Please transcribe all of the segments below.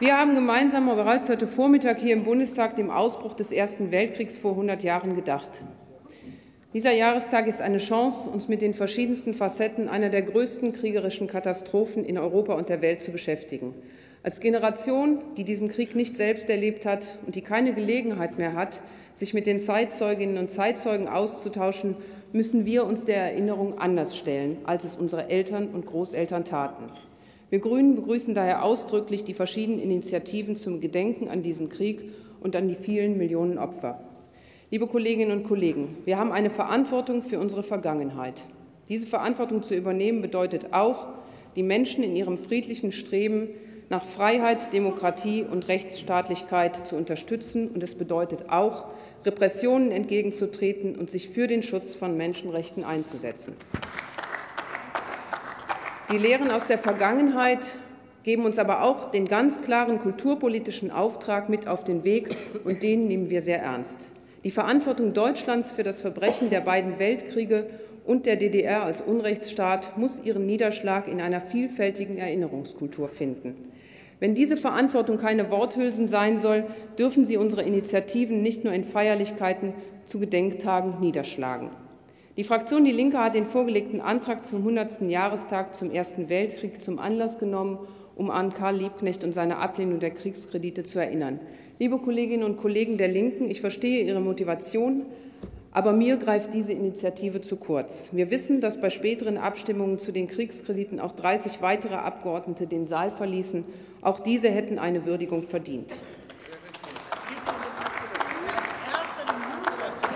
Wir haben gemeinsam bereits heute Vormittag hier im Bundestag dem Ausbruch des Ersten Weltkriegs vor 100 Jahren gedacht. Dieser Jahrestag ist eine Chance, uns mit den verschiedensten Facetten einer der größten kriegerischen Katastrophen in Europa und der Welt zu beschäftigen. Als Generation, die diesen Krieg nicht selbst erlebt hat und die keine Gelegenheit mehr hat, sich mit den Zeitzeuginnen und Zeitzeugen auszutauschen, müssen wir uns der Erinnerung anders stellen, als es unsere Eltern und Großeltern taten. Wir Grünen begrüßen daher ausdrücklich die verschiedenen Initiativen zum Gedenken an diesen Krieg und an die vielen Millionen Opfer. Liebe Kolleginnen und Kollegen, wir haben eine Verantwortung für unsere Vergangenheit. Diese Verantwortung zu übernehmen bedeutet auch, die Menschen in ihrem friedlichen Streben nach Freiheit, Demokratie und Rechtsstaatlichkeit zu unterstützen. Und es bedeutet auch, Repressionen entgegenzutreten und sich für den Schutz von Menschenrechten einzusetzen. Die Lehren aus der Vergangenheit geben uns aber auch den ganz klaren kulturpolitischen Auftrag mit auf den Weg, und den nehmen wir sehr ernst. Die Verantwortung Deutschlands für das Verbrechen der beiden Weltkriege und der DDR als Unrechtsstaat muss ihren Niederschlag in einer vielfältigen Erinnerungskultur finden. Wenn diese Verantwortung keine Worthülsen sein soll, dürfen sie unsere Initiativen nicht nur in Feierlichkeiten zu Gedenktagen niederschlagen. Die Fraktion Die Linke hat den vorgelegten Antrag zum 100. Jahrestag zum Ersten Weltkrieg zum Anlass genommen, um an Karl Liebknecht und seine Ablehnung der Kriegskredite zu erinnern. Liebe Kolleginnen und Kollegen der Linken, ich verstehe Ihre Motivation, aber mir greift diese Initiative zu kurz. Wir wissen, dass bei späteren Abstimmungen zu den Kriegskrediten auch 30 weitere Abgeordnete den Saal verließen. Auch diese hätten eine Würdigung verdient.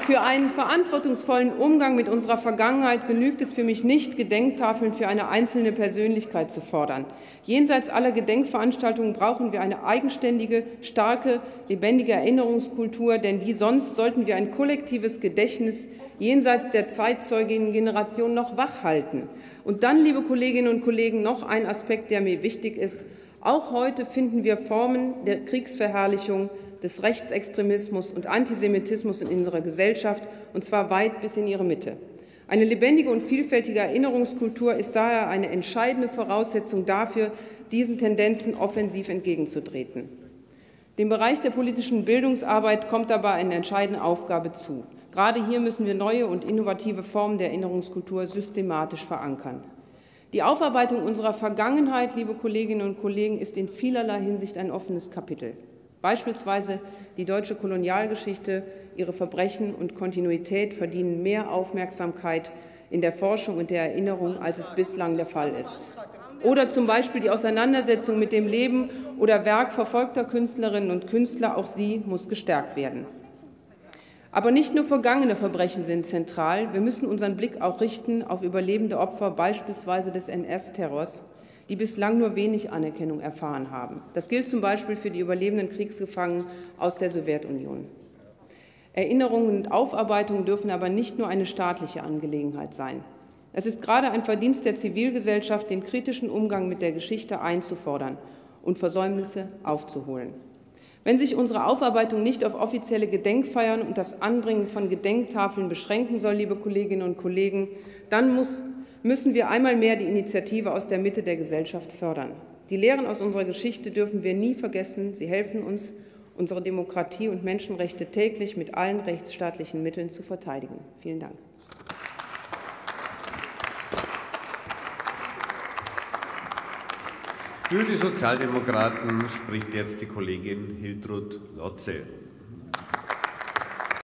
Für einen verantwortungsvollen Umgang mit unserer Vergangenheit genügt es für mich nicht, Gedenktafeln für eine einzelne Persönlichkeit zu fordern. Jenseits aller Gedenkveranstaltungen brauchen wir eine eigenständige, starke, lebendige Erinnerungskultur, denn wie sonst sollten wir ein kollektives Gedächtnis jenseits der Zeitzeuginnen-Generation noch wachhalten. Und dann, liebe Kolleginnen und Kollegen, noch ein Aspekt, der mir wichtig ist. Auch heute finden wir Formen der Kriegsverherrlichung des Rechtsextremismus und Antisemitismus in unserer Gesellschaft, und zwar weit bis in ihre Mitte. Eine lebendige und vielfältige Erinnerungskultur ist daher eine entscheidende Voraussetzung dafür, diesen Tendenzen offensiv entgegenzutreten. Dem Bereich der politischen Bildungsarbeit kommt dabei eine entscheidende Aufgabe zu. Gerade hier müssen wir neue und innovative Formen der Erinnerungskultur systematisch verankern. Die Aufarbeitung unserer Vergangenheit, liebe Kolleginnen und Kollegen, ist in vielerlei Hinsicht ein offenes Kapitel. Beispielsweise die deutsche Kolonialgeschichte, ihre Verbrechen und Kontinuität verdienen mehr Aufmerksamkeit in der Forschung und der Erinnerung, als es bislang der Fall ist. Oder zum Beispiel die Auseinandersetzung mit dem Leben oder Werk verfolgter Künstlerinnen und Künstler, auch sie muss gestärkt werden. Aber nicht nur vergangene Verbrechen sind zentral, wir müssen unseren Blick auch richten auf überlebende Opfer beispielsweise des NS-Terrors, die bislang nur wenig Anerkennung erfahren haben. Das gilt zum Beispiel für die überlebenden Kriegsgefangenen aus der Sowjetunion. Erinnerungen und Aufarbeitung dürfen aber nicht nur eine staatliche Angelegenheit sein. Es ist gerade ein Verdienst der Zivilgesellschaft, den kritischen Umgang mit der Geschichte einzufordern und Versäumnisse aufzuholen. Wenn sich unsere Aufarbeitung nicht auf offizielle Gedenkfeiern und das Anbringen von Gedenktafeln beschränken soll, liebe Kolleginnen und Kollegen, dann muss müssen wir einmal mehr die Initiative aus der Mitte der Gesellschaft fördern. Die Lehren aus unserer Geschichte dürfen wir nie vergessen. Sie helfen uns, unsere Demokratie und Menschenrechte täglich mit allen rechtsstaatlichen Mitteln zu verteidigen. Vielen Dank. Für die Sozialdemokraten spricht jetzt die Kollegin Hiltrud Lotze.